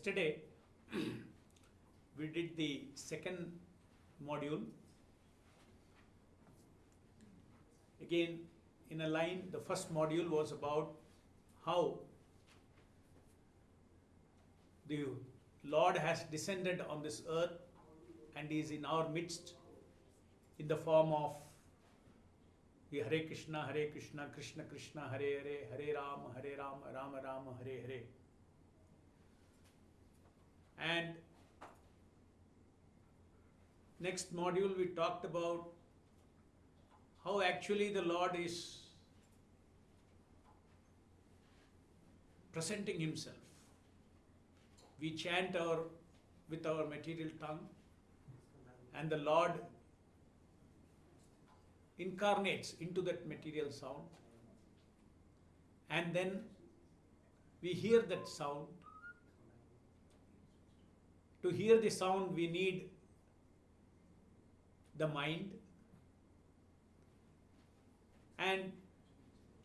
Yesterday, we did the second module. Again, in a line, the first module was about how the Lord has descended on this earth and is in our midst in the form of the Hare Krishna, Hare Krishna, Krishna Krishna, Hare Hare, Hare Ram, Hare Ram, Ram Ram, Hare Hare. And next module we talked about how actually the Lord is presenting himself. We chant our with our material tongue and the Lord incarnates into that material sound and then we hear that sound to hear the sound we need the mind and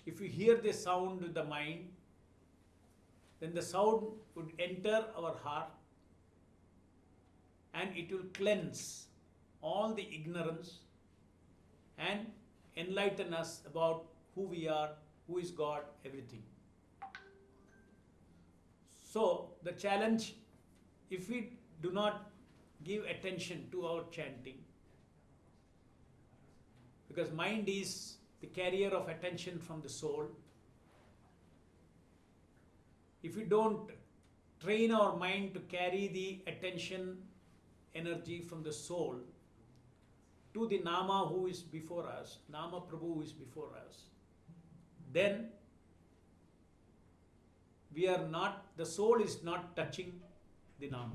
if we hear the sound with the mind then the sound would enter our heart and it will cleanse all the ignorance and enlighten us about who we are, who is God, everything. So, the challenge if we do not give attention to our chanting, because mind is the carrier of attention from the soul, if we don't train our mind to carry the attention energy from the soul to the Nama who is before us, Nama Prabhu who is before us, then we are not, the soul is not touching the Nama.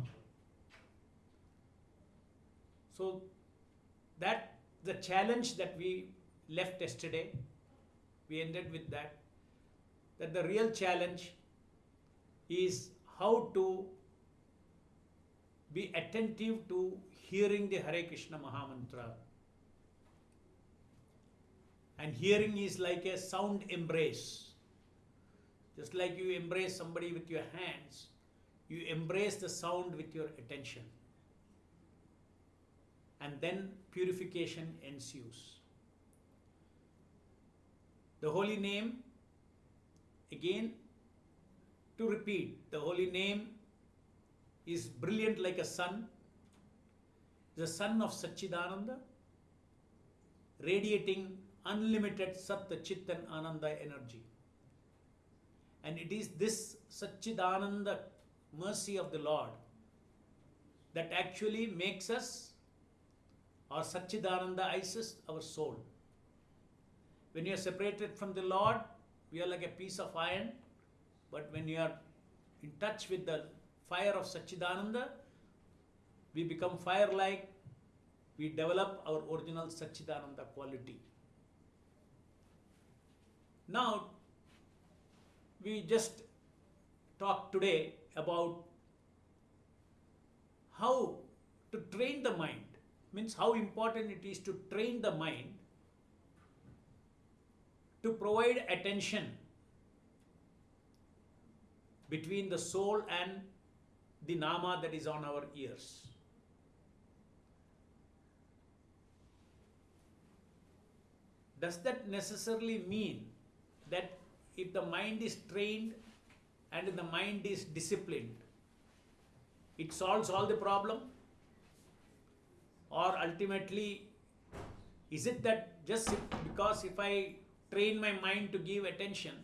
So that the challenge that we left yesterday, we ended with that, that the real challenge is how to be attentive to hearing the Hare Krishna Mahamantra. And hearing is like a sound embrace. Just like you embrace somebody with your hands, you embrace the sound with your attention. And then purification ensues. The holy name, again, to repeat, the holy name is brilliant like a sun, the sun of Satchidananda, radiating unlimited Sat, Chit, and Ananda energy. And it is this Satchidananda mercy of the Lord that actually makes us, or Satchidananda our soul. When you are separated from the Lord, we are like a piece of iron, but when you are in touch with the fire of Satchidananda, we become fire like, we develop our original Satchidananda quality. Now, we just talked today about how to train the mind, means how important it is to train the mind to provide attention between the soul and the nama that is on our ears. Does that necessarily mean that if the mind is trained and the mind is disciplined, it solves all the problem? Or ultimately, is it that just because if I train my mind to give attention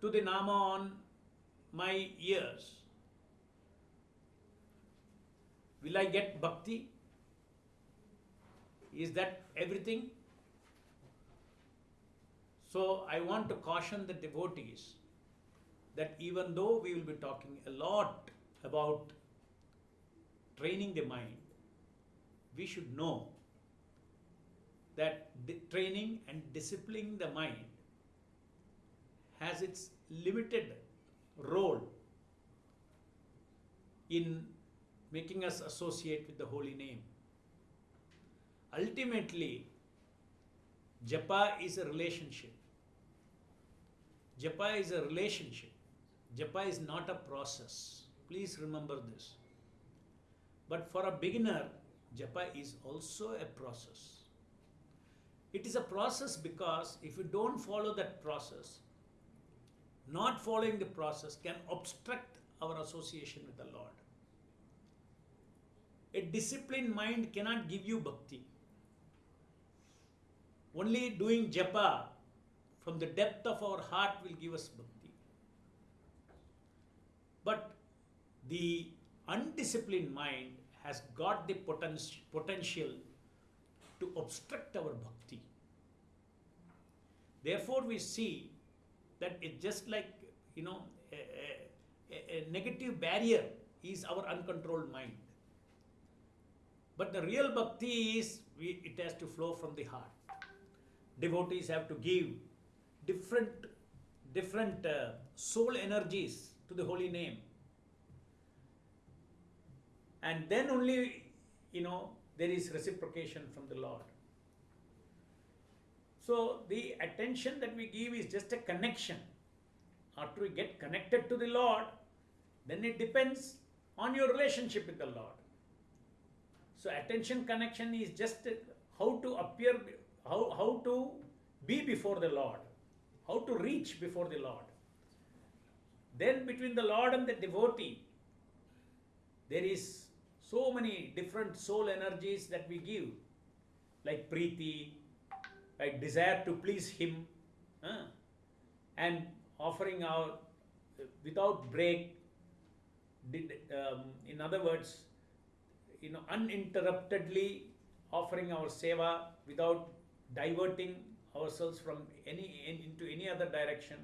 to the Nama on my ears, will I get bhakti? Is that everything? So I want to caution the devotees that even though we will be talking a lot about training the mind, we should know that training and disciplining the mind has its limited role in making us associate with the holy name. Ultimately, japa is a relationship. Japa is a relationship. Japa is not a process. Please remember this. But for a beginner, Japa is also a process. It is a process because if you don't follow that process, not following the process can obstruct our association with the Lord. A disciplined mind cannot give you bhakti. Only doing japa from the depth of our heart will give us bhakti. But the undisciplined mind has got the poten- potential to obstruct our bhakti. Therefore, we see that it's just like, you know, a, a, a negative barrier is our uncontrolled mind. But the real bhakti is we, it has to flow from the heart. Devotees have to give different different uh, soul energies to the holy name, and then only you know there is reciprocation from the Lord. So the attention that we give is just a connection. After we get connected to the Lord, then it depends on your relationship with the Lord. So attention connection is just how to appear, how, how to be before the Lord, how to reach before the Lord. Then between the Lord and the devotee, there is so many different soul energies that we give, like preeti, like desire to please Him, huh? and offering our without break. Did, um, in other words, you know, uninterruptedly offering our seva without diverting ourselves from any in, into any other direction.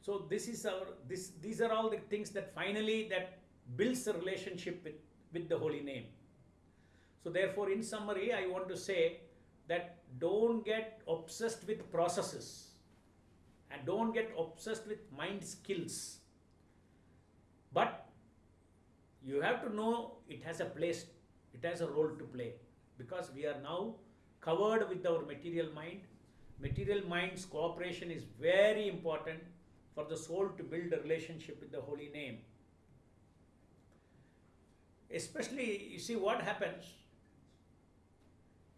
So this is our this these are all the things that finally that builds a relationship with, with the holy name. So therefore, in summary, I want to say that don't get obsessed with processes and don't get obsessed with mind skills. But you have to know it has a place, it has a role to play because we are now covered with our material mind. Material mind's cooperation is very important for the soul to build a relationship with the holy name. Especially, you see what happens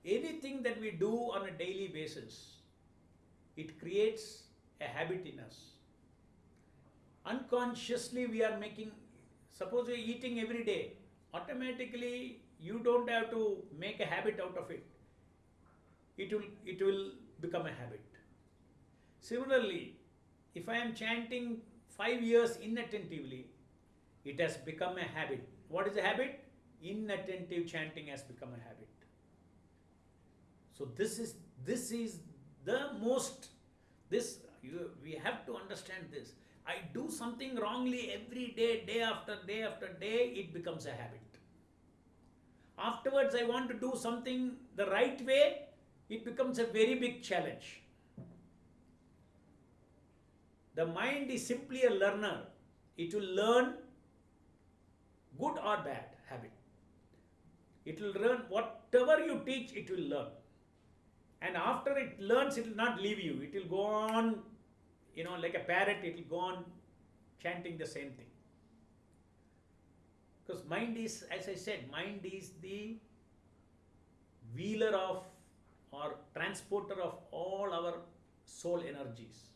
anything that we do on a daily basis, it creates a habit in us. Unconsciously, we are making, suppose you're eating every day, automatically you don't have to make a habit out of it. It will, it will become a habit. Similarly, if I am chanting five years inattentively, it has become a habit. What is a habit? Inattentive chanting has become a habit. So this is this is the most this you, we have to understand this. I do something wrongly every day, day after day after day, it becomes a habit. Afterwards, I want to do something the right way, it becomes a very big challenge. The mind is simply a learner. It will learn good or bad habit. It will learn whatever you teach, it will learn. And after it learns, it will not leave you. It will go on, you know, like a parrot, it will go on chanting the same thing. Because mind is, as I said, mind is the wheeler of or transporter of all our soul energies.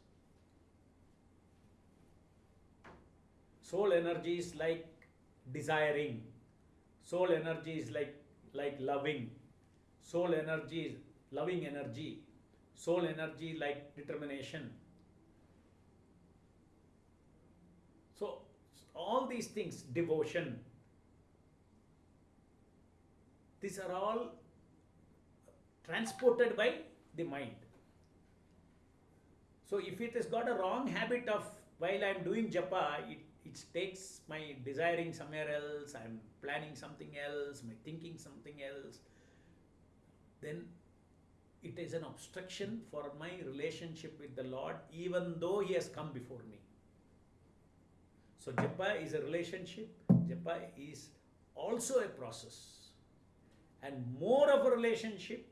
Soul energies like desiring. Soul energy is like like loving. Soul energy is loving energy. Soul energy like determination. So all these things, devotion, these are all transported by the mind. So if it has got a wrong habit of while I am doing japa, it, it takes my desiring somewhere else, I am planning something else, my thinking something else, then it is an obstruction for my relationship with the Lord, even though He has come before me. So japa is a relationship, japa is also a process, and more of a relationship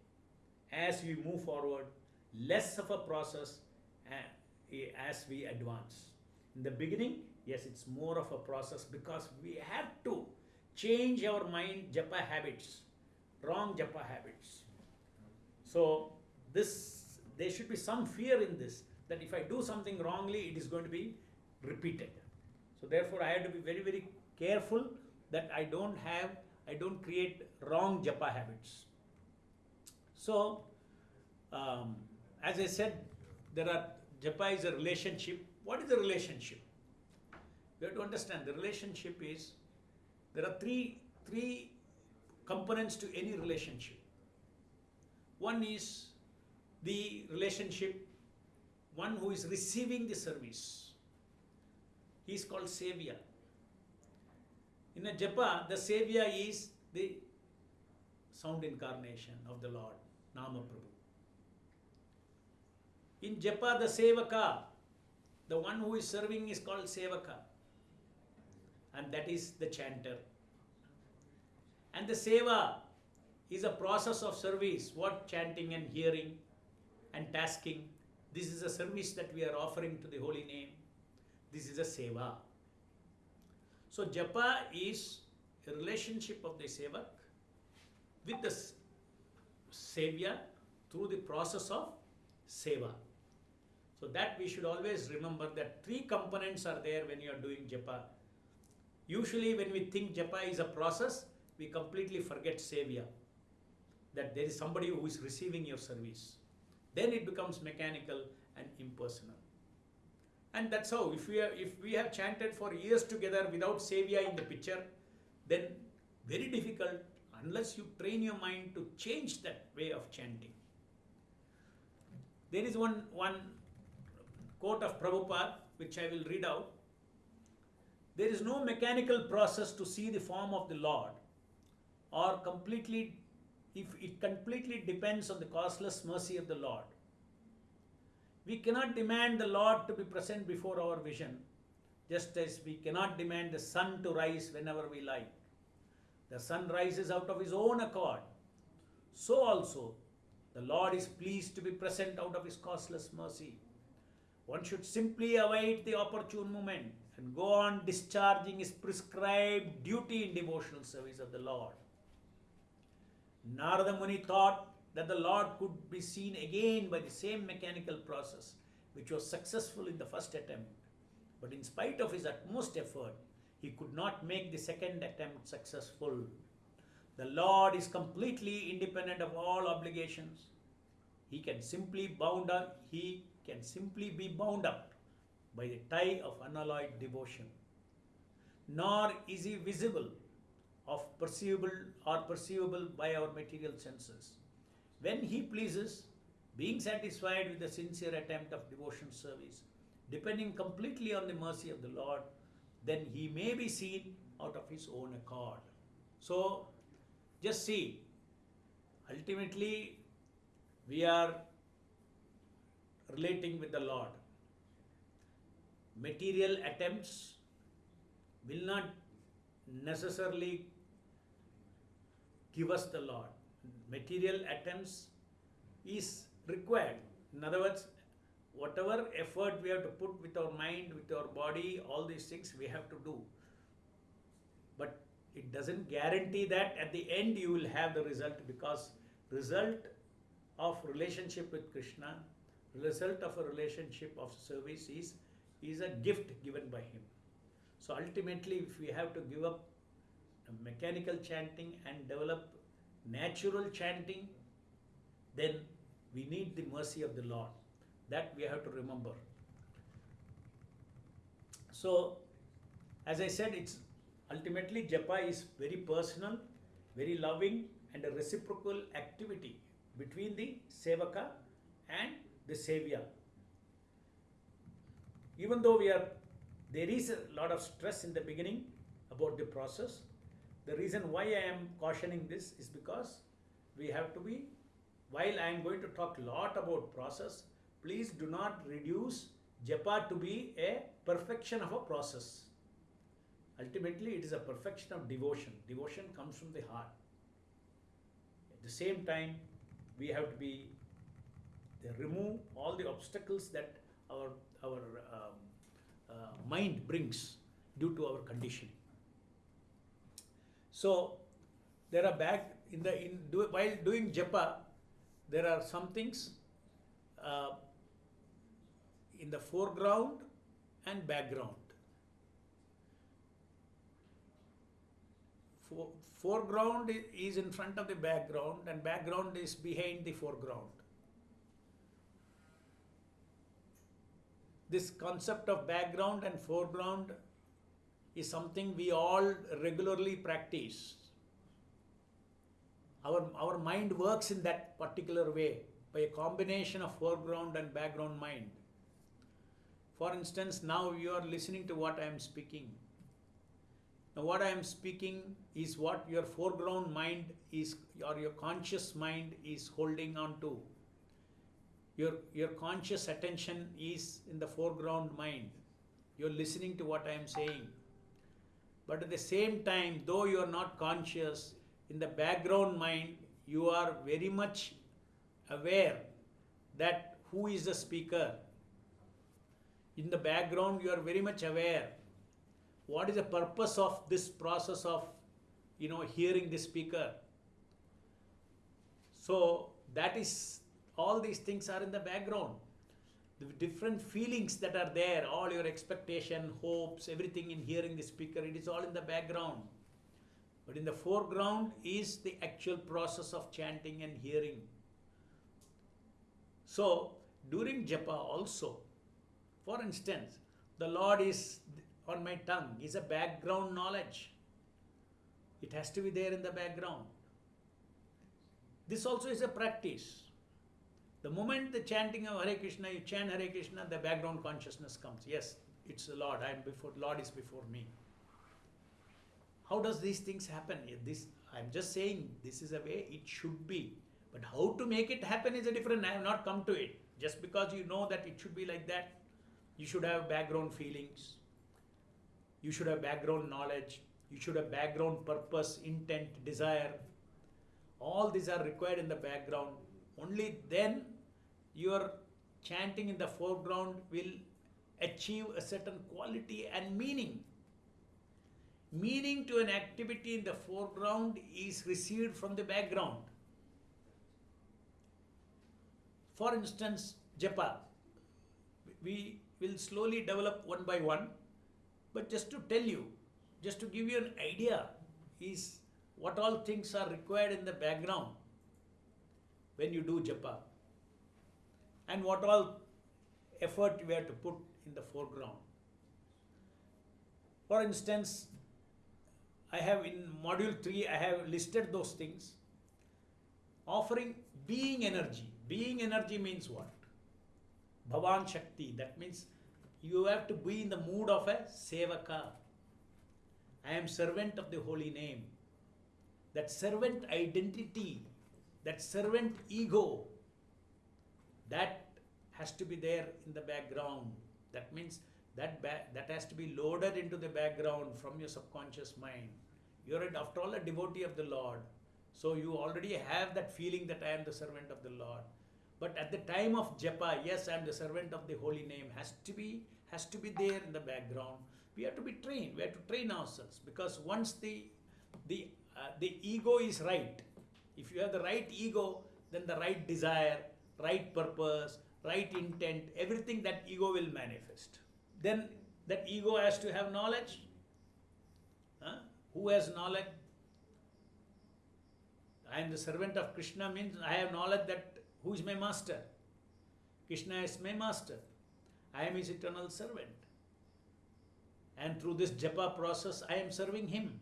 as we move forward, less of a process eh, as we advance. In the beginning, yes, it's more of a process because we have to change our mind japa habits, wrong japa habits. So this there should be some fear in this that if I do something wrongly, it is going to be repeated. So therefore, I have to be very very careful that I don't have I don't create wrong japa habits. So um, as I said, there are japa is a relationship. What is the relationship? We have to understand the relationship is there are three three components to any relationship. One is the relationship, one who is receiving the service. He is called sevya. In a japa, the sevya is the sound incarnation of the Lord, Nama Prabhu. In japa, the sevaka, the one who is serving is called sevaka, and that is the chanter. And the seva is a process of service, what chanting and hearing and tasking. This is a service that we are offering to the holy name. This is a seva. So japa is a relationship of the sevak with the sevya through the process of seva. So that we should always remember that three components are there when you are doing japa. Usually when we think japa is a process, we completely forget sevya. That there is somebody who is receiving your service. Then it becomes mechanical and impersonal. And that's how, if we, are, if we have chanted for years together without Sevya in the picture, then very difficult unless you train your mind to change that way of chanting. There is one, one quote of Prabhupada which I will read out. There is no mechanical process to see the form of the Lord or completely, if it completely depends on the causeless mercy of the Lord. We cannot demand the Lord to be present before our vision, just as we cannot demand the sun to rise whenever we like. The sun rises out of his own accord. So also, the Lord is pleased to be present out of his causeless mercy. One should simply await the opportune moment and go on discharging his prescribed duty in devotional service of the Lord. Narada Muni thought that the Lord could be seen again by the same mechanical process which was successful in the first attempt. But in spite of his utmost effort, he could not make the second attempt successful. The Lord is completely independent of all obligations. He can simply bound up, he can simply be bound up by the tie of unalloyed devotion. Nor is he visible of perceivable or perceivable by our material senses. When he pleases, being satisfied with the sincere attempt of devotion service, depending completely on the mercy of the Lord, then he may be seen out of his own accord. So, just see, ultimately, we are relating with the Lord. Material attempts will not necessarily give us the Lord. Material attempts is required. In other words, whatever effort we have to put with our mind, with our body, all these things we have to do. But it doesn't guarantee that at the end you will have the result because result of relationship with Krishna, result of a relationship of service is, is a gift given by him. So ultimately, if we have to give up mechanical chanting and develop natural chanting, then we need the mercy of the Lord. That we have to remember. So, as I said, it's ultimately japa is very personal, very loving, and a reciprocal activity between the sevaka and the sevya. Even though we are, there is a lot of stress in the beginning about the process. The reason why I am cautioning this is because we have to be, while I am going to talk a lot about process, please do not reduce japa to be a perfection of a process. Ultimately, it is a perfection of devotion. Devotion comes from the heart. At the same time, we have to be remove all the obstacles that our our um, uh, mind brings due to our conditioning. So there are back in the in do, while doing japa, there are some things uh, in the foreground and background. For, foreground is in front of the background and background is behind the foreground. This concept of background and foreground is something we all regularly practice. Our, our mind works in that particular way by a combination of foreground and background mind. For instance, now you are listening to what I am speaking. Now, what I am speaking is what your foreground mind is, or your conscious mind is holding on to. Your, your conscious attention is in the foreground mind. You're listening to what I am saying. But at the same time, though you are not conscious, in the background mind, you are very much aware that who is the speaker. In the background, you are very much aware what is the purpose of this process of you know hearing the speaker so that is all these things are in the background. The different feelings that are there all your expectation hopes everything in hearing the speaker it is all in the background. But in the foreground is the actual process of chanting and hearing. So during japa also for instance the lord is on my tongue is a background knowledge. It has to be there in the background. This also is a practice the moment the chanting of Hare Krishna, you chant Hare Krishna, the background consciousness comes. Yes, it's the Lord. I am before Lord is before me. How does these things happen? This I'm just saying this is a way it should be. But how to make it happen is a different. I have not come to it. Just because you know that it should be like that, you should have background feelings. You should have background knowledge. You should have background purpose, intent, desire. All these are required in the background. Only then your chanting in the foreground will achieve a certain quality and meaning. Meaning to an activity in the foreground is received from the background. For instance, japa. We will slowly develop one by one, but just to tell you, just to give you an idea, is what all things are required in the background when you do japa and what all effort we have to put in the foreground. For instance, I have in module 3, I have listed those things. Offering being energy. Being energy means what? Bhavan Shakti. That means you have to be in the mood of a Sevaka. I am servant of the holy name. That servant identity, that servant ego, that has to be there in the background. That means that that has to be loaded into the background from your subconscious mind. You're after all a devotee of the Lord, so you already have that feeling that I am the servant of the Lord. But at the time of japa, yes, I am the servant of the holy name. Has to be has to be there in the background. We have to be trained. We have to train ourselves because once the the uh, the ego is right, if you have the right ego, then the right desire, right purpose, right intent, everything that ego will manifest. Then that ego has to have knowledge. Huh? Who has knowledge? I am the servant of Krishna means I have knowledge that who is my master? Krishna is my master. I am his eternal servant. And through this japa process, I am serving him.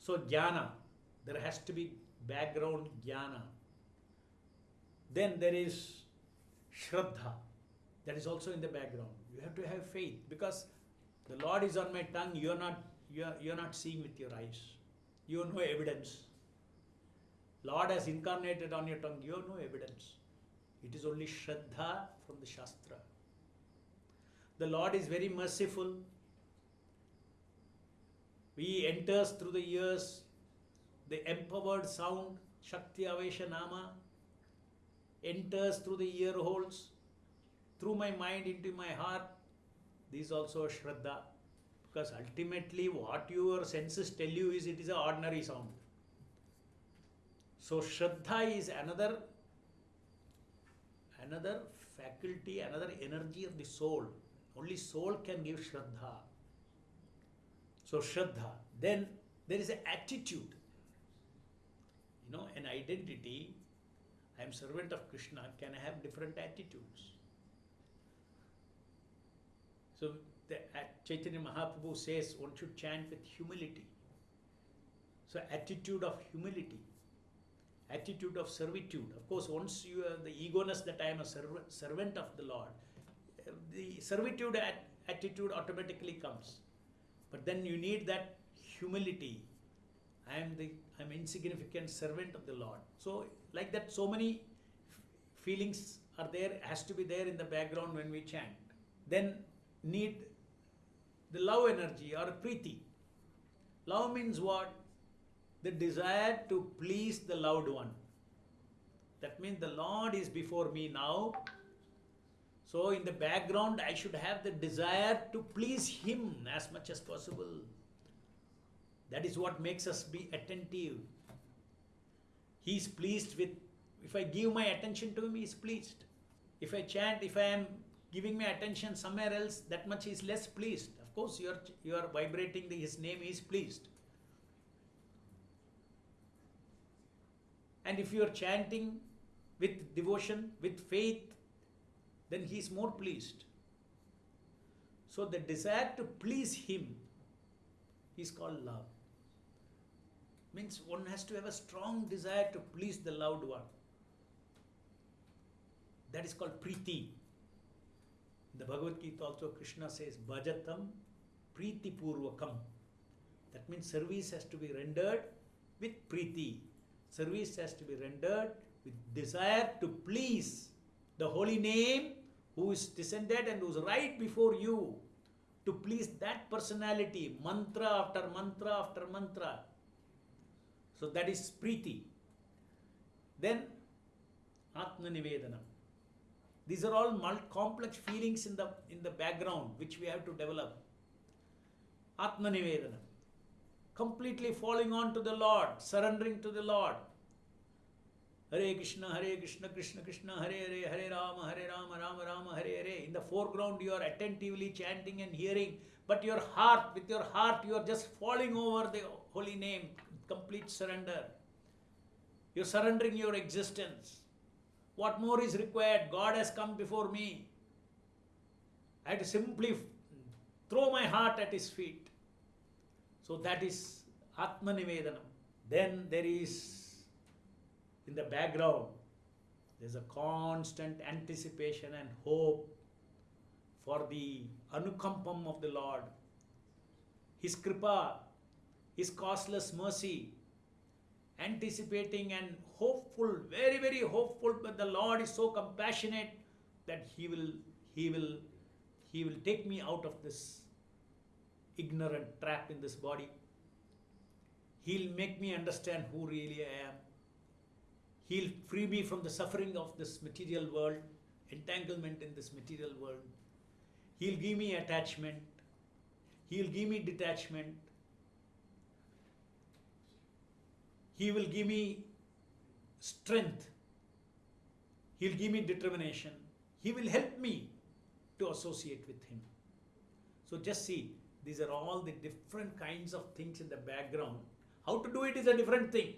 So, jnana, there has to be background jnana. Then there is shraddha, that is also in the background. You have to have faith because the Lord is on my tongue, you are not, you are, you are not seeing with your eyes. You have no evidence. Lord has incarnated on your tongue, you have no evidence. It is only Shraddha from the Shastra. The Lord is very merciful. He enters through the ears, the empowered sound, Shakti Avesha Nama, enters through the ear holes, through my mind into my heart, This is also a Shraddha. Because ultimately, what your senses tell you is it is an ordinary sound. So, Shraddha is another another faculty, another energy of the soul. Only soul can give Shraddha. So, Shraddha. Then there is an attitude. You know, an identity. I am servant of Krishna can I have different attitudes. So, the Chaitanya Mahaprabhu says one should chant with humility. So, attitude of humility, attitude of servitude. Of course, once you have the egoness that I am a serv- servant of the Lord, uh, the servitude at- attitude automatically comes. But then you need that humility. I am the I am insignificant servant of the Lord. So, like that, so many feelings are there, has to be there in the background when we chant. Then need the love energy or preeti. Love means what? The desire to please the loved one. That means the Lord is before me now. So, in the background, I should have the desire to please Him as much as possible. That is what makes us be attentive. He is pleased with, if I give my attention to Him, He is pleased. If I chant, if I am giving my attention somewhere else, that much He is less pleased. Of course, you are, you are vibrating the, His name, He is pleased. And if you are chanting with devotion, with faith, then He is more pleased. So, the desire to please Him is called love. Means one has to have a strong desire to please the loved one. That is called preeti. The Bhagavad Gita also Krishna says bhajatam preeti purvakam. That means service has to be rendered with preeti. Service has to be rendered with desire to please the holy name who is descended and who is right before you. To please that personality, mantra after mantra after mantra. So that is preeti. Then Atma Nivedanam. These are all complex feelings in the in the background which we have to develop. Atma Nivedanam. Completely falling on to the Lord, surrendering to the Lord. Hare Krishna, Hare Krishna, Krishna Krishna, Hare Hare, Hare Rama, Hare Rama, Rama Rama, Hare Hare. In the foreground, you are attentively chanting and hearing, but your heart, with your heart, you are just falling over the holy name, complete surrender. You're surrendering your existence. What more is required? God has come before me. I have to simply throw my heart at His feet. So that is Atma Nivedanam. Then there is in the background, there's a constant anticipation and hope for the anukampam of the Lord, His kripa, His causeless mercy, anticipating and hopeful, very, very hopeful, but the Lord is so compassionate that He will, He will, He will take me out of this ignorant trap in this body. He'll make me understand who really I am. He'll free me from the suffering of this material world, entanglement in this material world. He'll give me attachment. He'll give me detachment. He will give me strength. He'll give me determination. He will help me to associate with Him. So just see, these are all the different kinds of things in the background. How to do it is a different thing.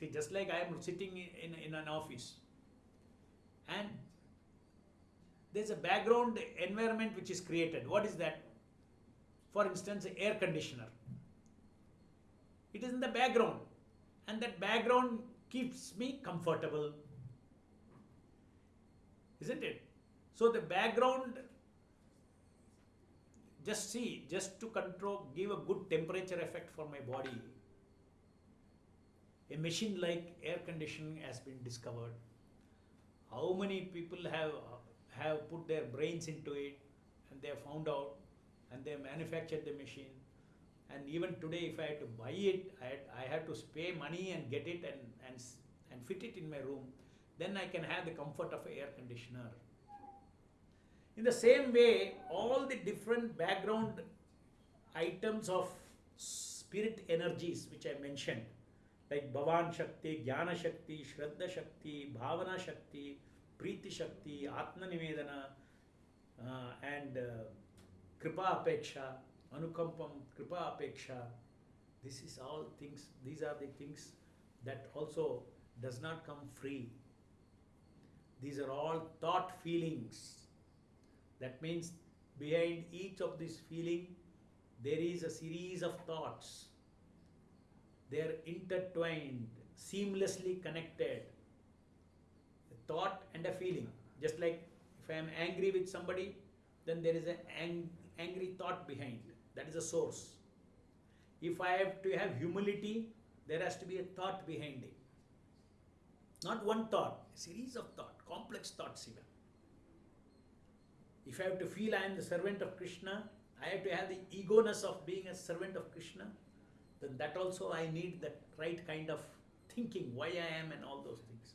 See, just like I am sitting in, in, an office and there's a background environment which is created. What is that? For instance, air conditioner. It is in the background, and that background keeps me comfortable. Isn't it? So, the background, just see, just to control, give a good temperature effect for my body. A machine like air conditioning has been discovered. How many people have have put their brains into it and they have found out and they manufactured the machine and even today if i had to buy it i, had, I have to pay money and get it and, and and fit it in my room then i can have the comfort of air conditioner. In the same way, all the different background items of spirit energies which I mentioned, like Bhavan Shakti, Jnana Shakti, Shraddha Shakti, Bhavana Shakti, Preeti Shakti, Atma Nivedana, uh, and uh, Kripa Apeksha, Anukampam, Kripa Apeksha. This is all things, these are the things that also does not come free. These are all thought feelings. That means behind each of this feeling, there is a series of thoughts. They are intertwined, seamlessly connected. A thought and a feeling. Just like if I am angry with somebody, then there is an ang- angry thought behind. That is a source. If I have to have humility, there has to be a thought behind it. Not one thought, a series of thought, complex thoughts even. If I have to feel I am the servant of Krishna, I have to have the egoness of being a servant of Krishna, then that also I need that right kind of thinking, why I am and all those things.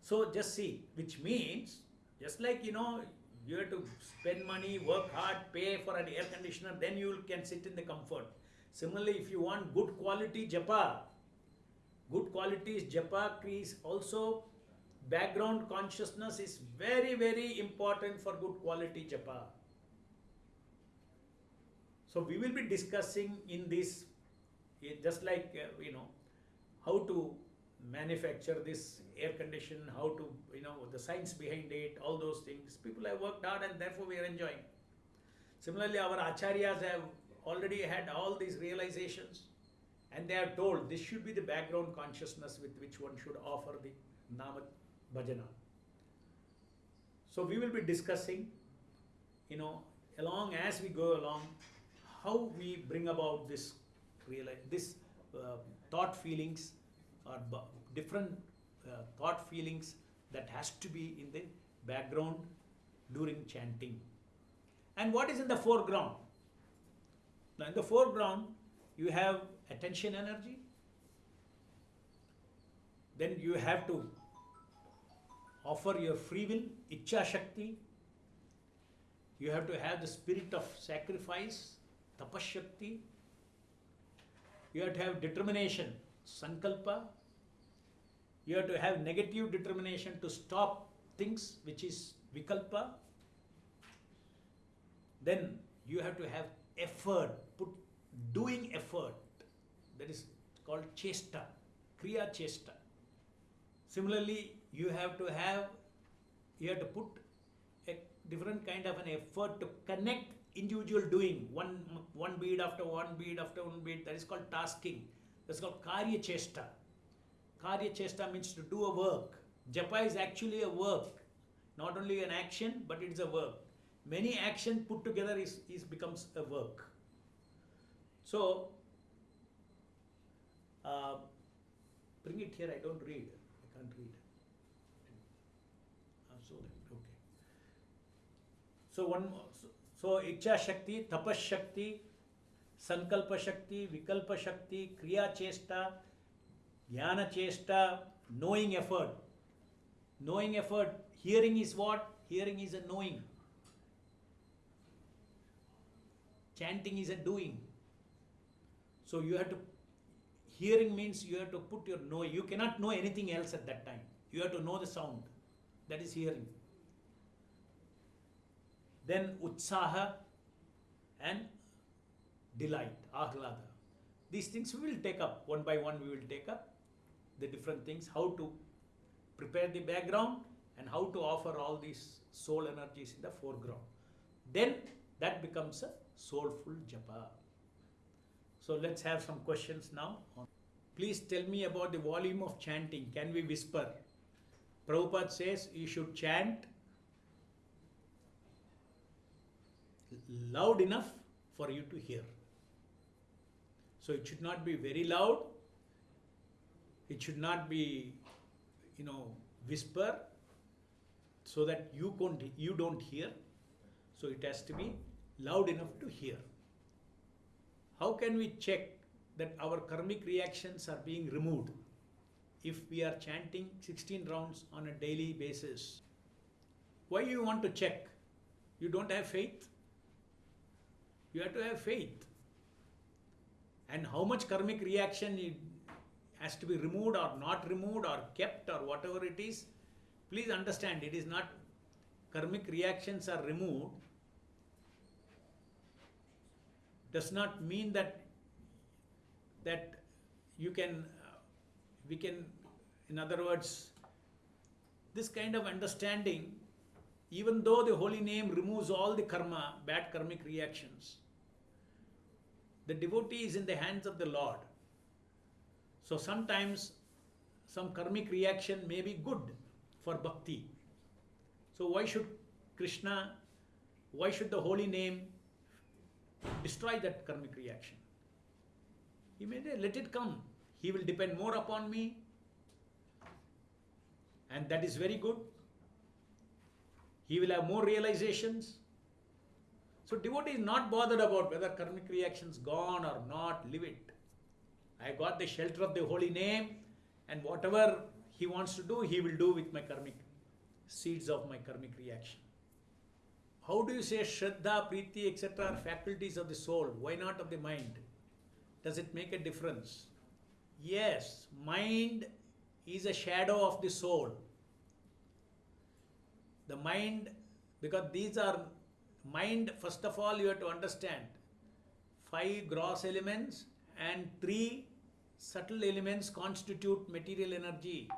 So just see, which means, just like you know, you have to spend money, work hard, pay for an air conditioner, then you can sit in the comfort. Similarly, if you want good quality japa, good quality is japa is also background consciousness is very very important for good quality japa. So we will be discussing in this, eh, just like uh, you know, how to manufacture this air condition, how to you know the science behind it, all those things. People have worked hard and therefore we are enjoying. Similarly, our acharyas have already had all these realizations and they are told this should be the background consciousness with which one should offer the nama bhajana. So we will be discussing, you know, along as we go along, how we bring about this reali- this uh, thought feelings or different uh, thought feelings that has to be in the background during chanting. And what is in the foreground? Now, in the foreground, you have attention energy, then you have to offer your free will, Icha Shakti, you have to have the spirit of sacrifice, Tapas Shakti. you have to have determination, Sankalpa, you have to have negative determination to stop things, which is Vikalpa, then you have to have effort, put doing effort. That is called chesta, kriya chesta. Similarly, you have to have, you have to put a different kind of an effort to connect individual doing one one bead after one bead after one bead. That is called tasking. That's called karya chesta. Karya chesta means to do a work. Japa is actually a work, not only an action, but it is a work. Many action put together is, is becomes a work. So, uh, bring it here. I don't read. I can't read. So okay. So one. So, so Icha Shakti, Tapas Shakti, Sankalpa Shakti, Vikalpa Shakti, Kriya Chesta, Jnana Chesta, knowing effort. Knowing effort. Hearing is what? Hearing is a knowing. Chanting is a doing. So you have to, hearing means you have to put your know. You cannot know anything else at that time. You have to know the sound. That is hearing. Then utsaha and delight, ahlada. These things we will take up one by one. We will take up the different things, how to prepare the background and how to offer all these soul energies in the foreground. Then that becomes a soulful japa. So let's have some questions now. Please tell me about the volume of chanting. Can we whisper? Prabhupada says you should chant loud enough for you to hear. So it should not be very loud. It should not be, you know, whisper so that you don't, you don't hear. So it has to be loud enough to hear. How can we check that our karmic reactions are being removed if we are chanting 16 rounds on a daily basis? Why you want to check? You don't have faith? You have to have faith. And how much karmic reaction it has to be removed or not removed or kept or whatever it is, please understand it is not karmic reactions are removed does not mean that that you can uh, we can in other words this kind of understanding even though the holy name removes all the karma bad karmic reactions the devotee is in the hands of the lord so sometimes some karmic reaction may be good for bhakti so why should krishna why should the holy name destroy that karmic reaction. He may say, let it come. He will depend more upon me. And that is very good. He will have more realizations. So devotee is not bothered about whether karmic reactions gone or not, leave it. I got the shelter of the holy name, and whatever he wants to do, he will do with my karmic seeds of my karmic reaction. How do you say Shraddha, Preeti, etc. are faculties of the soul? Why not of the mind? Does it make a difference? Yes, mind is a shadow of the soul. The mind, because these are mind, first of all, you have to understand five gross elements and three subtle elements constitute material energy.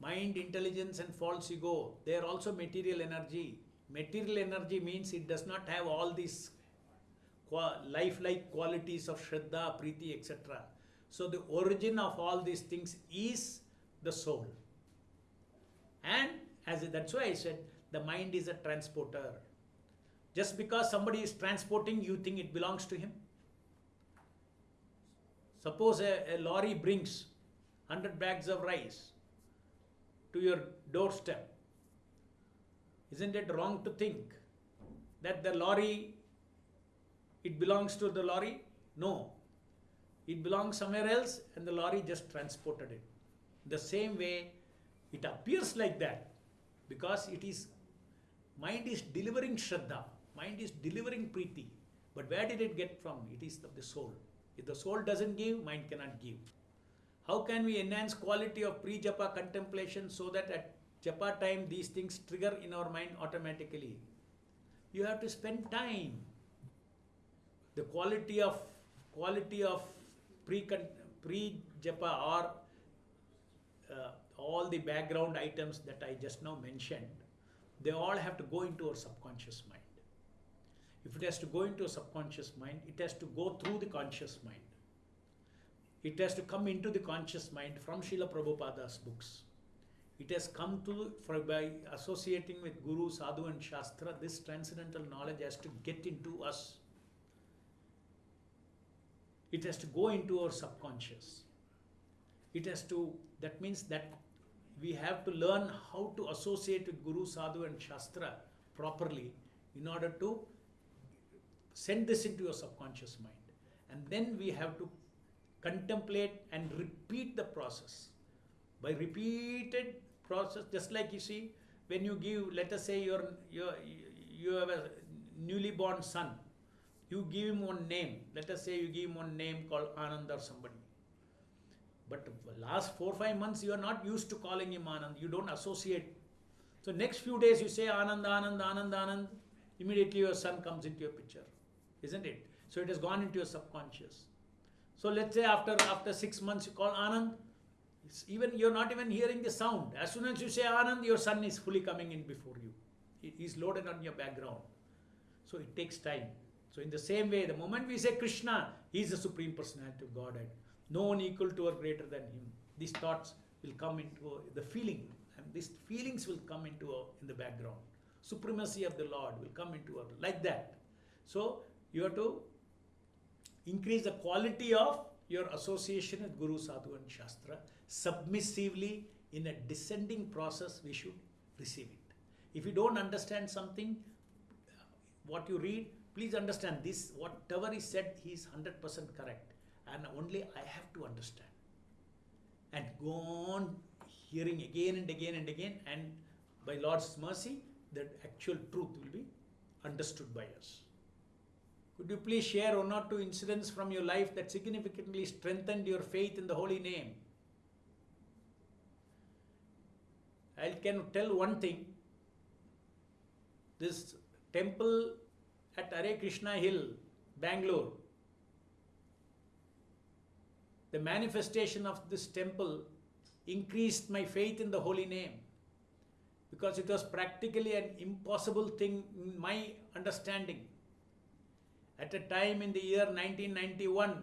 Mind, intelligence, and false ego, they are also material energy Material energy means it does not have all these lifelike qualities of Shraddha, Preeti, etc. So the origin of all these things is the soul. And as that's why I said the mind is a transporter. Just because somebody is transporting, you think it belongs to him. Suppose a, a lorry brings 100 bags of rice to your doorstep isn't it wrong to think that the lorry, it belongs to the lorry? No. It belongs somewhere else and the lorry just transported it. The same way, it appears like that because it is, mind is delivering Shraddha, mind is delivering priti. But where did it get from? It is the soul. If the soul doesn't give, mind cannot give. How can we enhance quality of pre-japa contemplation so that at japa time these things trigger in our mind automatically you have to spend time the quality of quality of pre pre japa or uh, all the background items that i just now mentioned they all have to go into our subconscious mind if it has to go into a subconscious mind it has to go through the conscious mind it has to come into the conscious mind from Srila Prabhupada's books it has come to, for, by associating with Guru, Sadhu and Shastra, this transcendental knowledge has to get into us. It has to go into our subconscious. It has to, that means that we have to learn how to associate with Guru, Sadhu and Shastra properly in order to send this into your subconscious mind. And then we have to contemplate and repeat the process. By repeated process, just like you see, when you give, let us say you're, you're, you have a newly born son, you give him one name. Let us say you give him one name called Anand or somebody. But last four five months you are not used to calling him Anand. You don't associate. So next few days you say Anand, Anand, Anand, Anand. Immediately your son comes into your picture, isn't it? So it has gone into your subconscious. So let's say after after six months you call Anand, even you're not even hearing the sound. As soon as you say Anand, your son is fully coming in before you. He's loaded on your background. So it takes time. So in the same way, the moment we say Krishna, he is the supreme personality of Godhead. No one equal to or greater than him. These thoughts will come into the feeling, and these feelings will come into in the background. Supremacy of the Lord will come into our like that. So you have to increase the quality of your association with Guru, Sadhu, and Shastra submissively in a descending process we should receive it. If you don't understand something what you read please understand this whatever is said he is 100% correct. And only i have to understand. And go on hearing again and again and again and by lord's mercy that actual truth will be understood by us. Could you please share one or two incidents from your life that significantly strengthened your faith in the holy name? I can tell one thing. This temple at Hare Krishna Hill, Bangalore, the manifestation of this temple increased my faith in the holy name because it was practically an impossible thing in my understanding. At a time in the year 1991,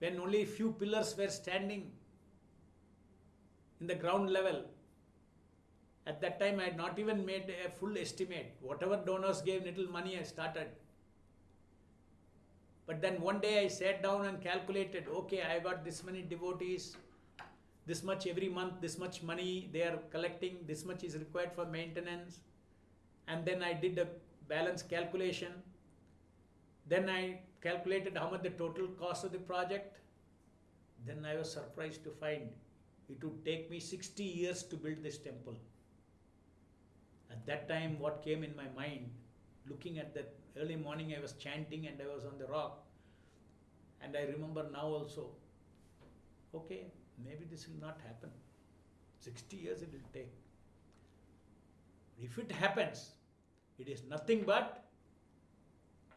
when only a few pillars were standing in the ground level, at that time I had not even made a full estimate. Whatever donors gave little money, I started. But then one day I sat down and calculated okay, I got this many devotees, this much every month, this much money they are collecting, this much is required for maintenance. And then I did a balance calculation. Then I calculated how much the total cost of the project. Then I was surprised to find it would take me 60 years to build this temple. At that time, what came in my mind, looking at that early morning, I was chanting and I was on the rock. And I remember now also, okay, maybe this will not happen. 60 years it will take. If it happens, it is nothing but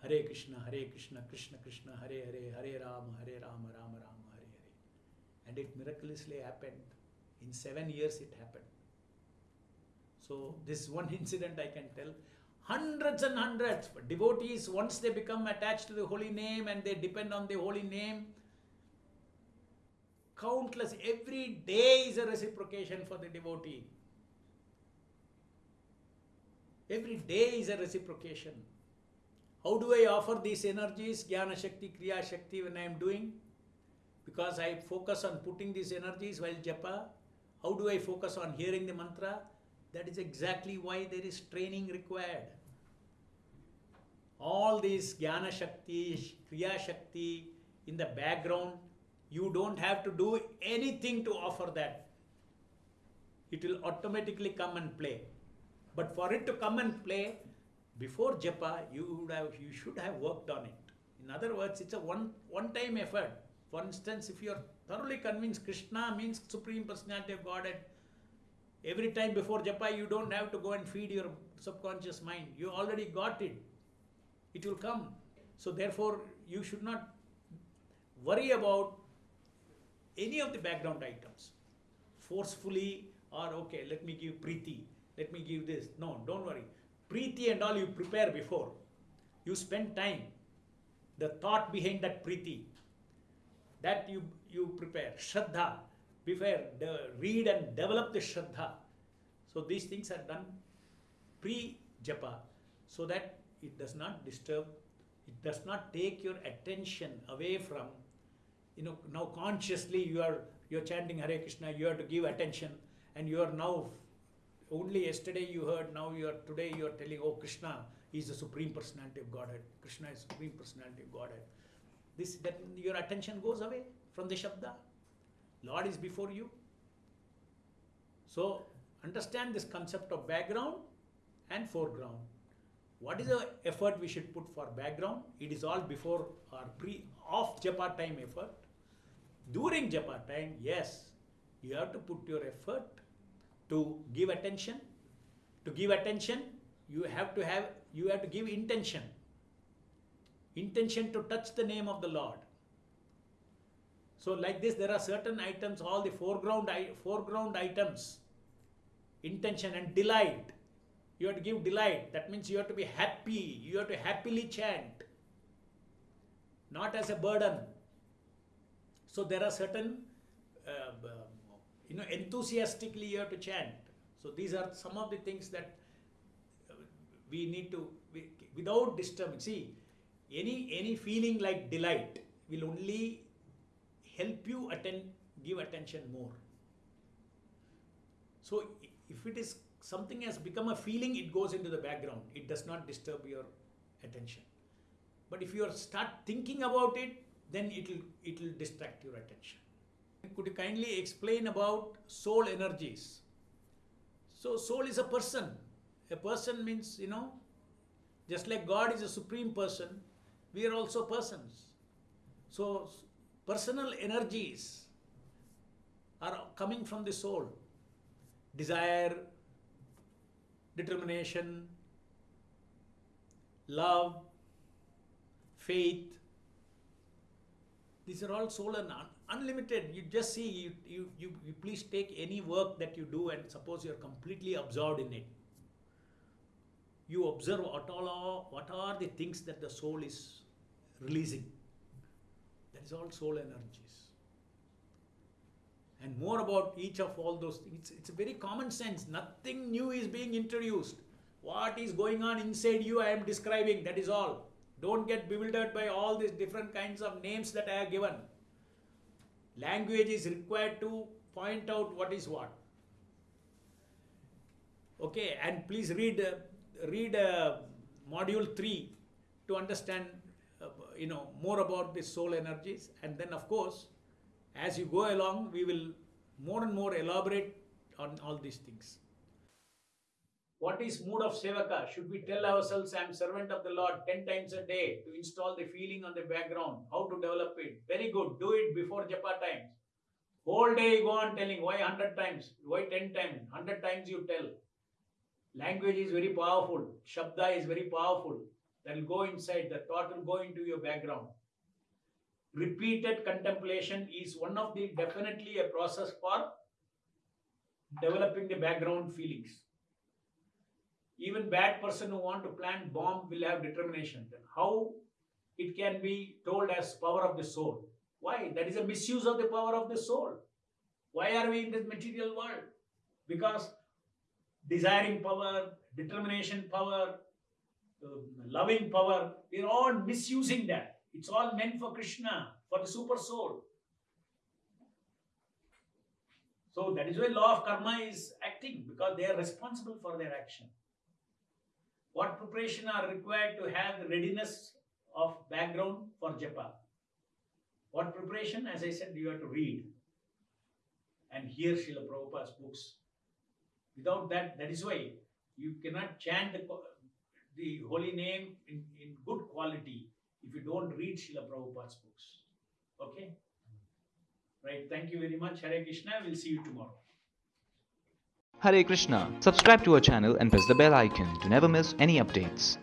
Hare Krishna, Hare Krishna, Krishna Krishna, Hare Hare, Hare Rama, Hare Rama, Rama Rama, Hare Hare. And it miraculously happened. In seven years it happened. So, this one incident I can tell. Hundreds and hundreds devotees, once they become attached to the holy name and they depend on the holy name, countless, every day is a reciprocation for the devotee. Every day is a reciprocation. How do I offer these energies, Jnana Shakti, Kriya Shakti, when I am doing? Because I focus on putting these energies while japa. How do I focus on hearing the mantra? That is exactly why there is training required. All these Jnana Shakti, Kriya Shakti in the background, you don't have to do anything to offer that. It will automatically come and play. But for it to come and play, before japa, you would have you should have worked on it. In other words, it's a one one time effort. For instance, if you are thoroughly convinced Krishna means Supreme Personality of Godhead, every time before japa, you don't have to go and feed your subconscious mind. You already got it. It will come. So therefore, you should not worry about any of the background items. Forcefully or okay, let me give priti, let me give this. No, don't worry. Preeti and all you prepare before. You spend time. The thought behind that preeti, that you, you prepare. Shraddha, before, de- read and develop the Shraddha. So these things are done pre japa so that it does not disturb, it does not take your attention away from, you know, now consciously you are you are chanting Hare Krishna, you have to give attention, and you are now only yesterday you heard, now you are today you are telling, oh Krishna is the supreme personality of Godhead. Krishna is supreme personality of Godhead. This that your attention goes away from the Shabda. Lord is before you. So understand this concept of background and foreground. What is the effort we should put for background? It is all before or pre off japa time effort. During japa time, yes, you have to put your effort to give attention. To give attention, you have to have you have to give intention. Intention to touch the name of the Lord. So like this, there are certain items, all the foreground foreground items, intention and delight. You have to give delight. That means you have to be happy. You have to happily chant, not as a burden. So there are certain, uh, you know, enthusiastically you have to chant. So these are some of the things that uh, we need to, we, without disturbing, See, any any feeling like delight will only help you attend, give attention more. So if it is something has become a feeling, it goes into the background. It does not disturb your attention. But if you start thinking about it, then it will it will distract your attention. Could you kindly explain about soul energies? So, soul is a person. A person means, you know, just like God is a supreme person, we are also persons. So, personal energies are coming from the soul desire, determination, love, faith. These are all soul and unlimited. You just see, you, you, you, you please take any work that you do and suppose you're completely absorbed in it. You observe what all are, what are the things that the soul is releasing. That is all soul energies. And more about each of all those things. It's, it's a very common sense. Nothing new is being introduced. What is going on inside you, I am describing. That is all. Don't get bewildered by all these different kinds of names that I have given. Language is required to point out what is what. Okay, and please read uh, read uh, module three to understand uh, you know more about the soul energies, and then of course, as you go along, we will more and more elaborate on all these things. What is mood of sevaka? Should we tell ourselves I am servant of the Lord 10 times a day to install the feeling on the background? How to develop it? Very good. Do it before japa times. Whole day you go on telling why 100 times, why 10 times, 100 times you tell. Language is very powerful. Shabda is very powerful. That will go inside, the thought will go into your background. Repeated contemplation is one of the definitely a process for developing the background feelings even bad person who want to plant bomb will have determination. Then how it can be told as power of the soul? Why? That is a misuse of the power of the soul. Why are we in this material world? Because desiring power determination power uh, loving power we're all misusing that. It's all meant for krishna for the super soul. So that is why law of karma is acting because they are responsible for their action what preparation are required to have the readiness of background for japa? What preparation? As I said, you have to read and hear Srila Prabhupada's books. Without that, that is why you cannot chant the, the holy name in, in good quality if you don't read Srila Prabhupada's books. Okay? Right. Thank you very much. Hare Krishna. We'll see you tomorrow. Hare Krishna. Subscribe to our channel and press the bell icon to never miss any updates.